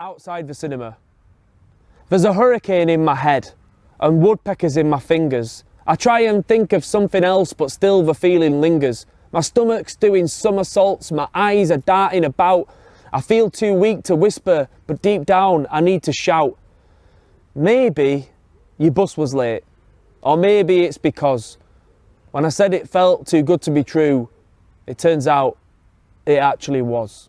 outside the cinema. There's a hurricane in my head and woodpeckers in my fingers. I try and think of something else, but still the feeling lingers. My stomach's doing somersaults, my eyes are darting about. I feel too weak to whisper, but deep down I need to shout. Maybe your bus was late, or maybe it's because when I said it felt too good to be true, it turns out it actually was.